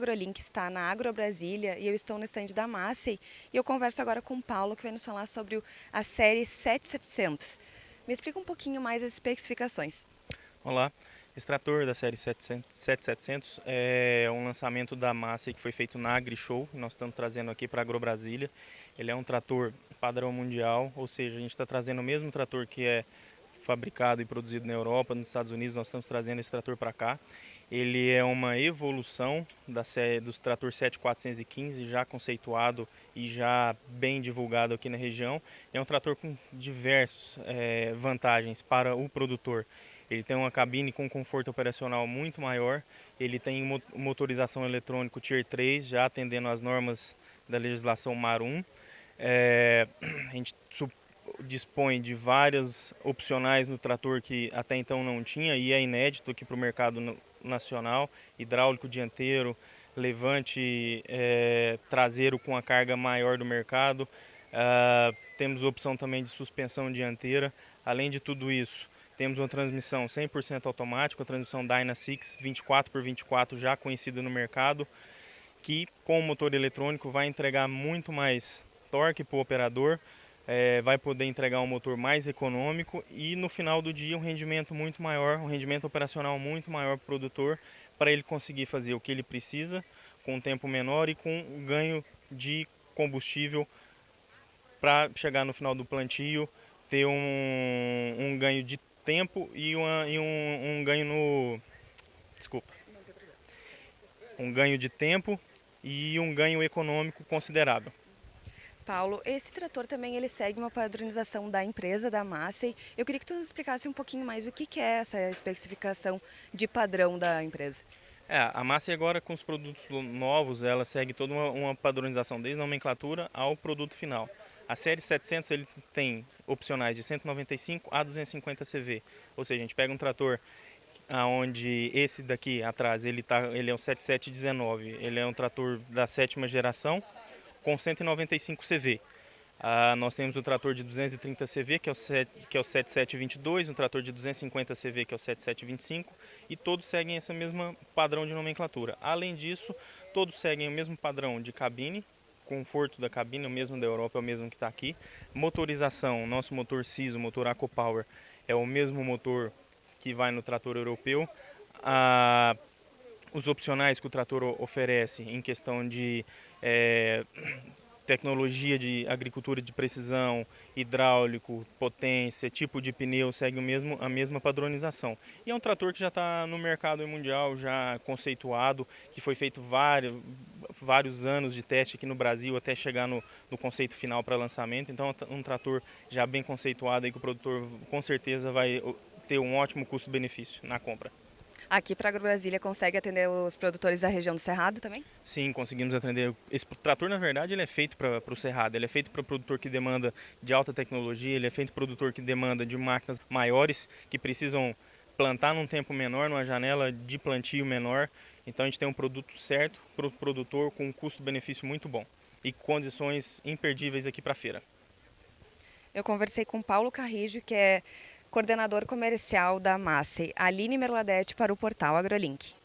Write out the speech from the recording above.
AgroLink está na Agro Brasília e eu estou no estande da Massey e eu converso agora com o Paulo que vai nos falar sobre a série 7700. Me explica um pouquinho mais as especificações. Olá, esse trator da série 7700 é um lançamento da Massey que foi feito na AgriShow, nós estamos trazendo aqui para a Agro Brasília. Ele é um trator padrão mundial, ou seja, a gente está trazendo o mesmo trator que é fabricado e produzido na Europa, nos Estados Unidos, nós estamos trazendo esse trator para cá. Ele é uma evolução da série dos trator 7415, já conceituado e já bem divulgado aqui na região. É um trator com diversas é, vantagens para o produtor. Ele tem uma cabine com conforto operacional muito maior, ele tem motorização eletrônico Tier 3, já atendendo às normas da legislação MAR 1. É, a gente dispõe de várias opcionais no trator que até então não tinha e é inédito aqui para o mercado nacional, hidráulico dianteiro, levante é, traseiro com a carga maior do mercado, uh, temos opção também de suspensão dianteira, além de tudo isso, temos uma transmissão 100% automática, a transmissão Dyna 6 24x24 já conhecida no mercado, que com o motor eletrônico vai entregar muito mais torque para o operador, é, vai poder entregar um motor mais econômico e no final do dia um rendimento muito maior, um rendimento operacional muito maior para o produtor, para ele conseguir fazer o que ele precisa com um tempo menor e com ganho de combustível para chegar no final do plantio, ter um, um ganho de tempo e, uma, e um, um ganho no... Desculpa. Um ganho de tempo e um ganho econômico considerável. Paulo, esse trator também ele segue uma padronização da empresa, da Massey. Eu queria que tu nos explicasse um pouquinho mais o que, que é essa especificação de padrão da empresa. É, a Massey agora com os produtos novos, ela segue toda uma, uma padronização, desde a nomenclatura ao produto final. A série 700 ele tem opcionais de 195 a 250 CV, ou seja, a gente pega um trator aonde esse daqui atrás ele tá, ele é um 7719, ele é um trator da sétima geração, com 195 CV. Ah, nós temos o trator de 230 CV, que é, o 7, que é o 7722, um trator de 250 CV, que é o 7725, e todos seguem esse mesmo padrão de nomenclatura. Além disso, todos seguem o mesmo padrão de cabine, conforto da cabine, o mesmo da Europa, é o mesmo que está aqui. Motorização, nosso motor CIS, o motor AcoPower, é o mesmo motor que vai no trator europeu. Ah, os opcionais que o trator oferece em questão de é, tecnologia de agricultura de precisão, hidráulico, potência, tipo de pneu, segue o mesmo, a mesma padronização. E é um trator que já está no mercado mundial, já conceituado, que foi feito vários, vários anos de teste aqui no Brasil até chegar no, no conceito final para lançamento. Então é um trator já bem conceituado aí que o produtor com certeza vai ter um ótimo custo-benefício na compra. Aqui para a AgroBrasília consegue atender os produtores da região do Cerrado também? Sim, conseguimos atender. Esse trator, na verdade, ele é feito para o Cerrado. Ele é feito para o produtor que demanda de alta tecnologia, ele é feito para o produtor que demanda de máquinas maiores, que precisam plantar num tempo menor, numa janela de plantio menor. Então a gente tem um produto certo para o produtor com um custo-benefício muito bom e condições imperdíveis aqui para a feira. Eu conversei com Paulo Carrijo, que é coordenador comercial da Massey, Aline Merladete, para o portal AgroLink.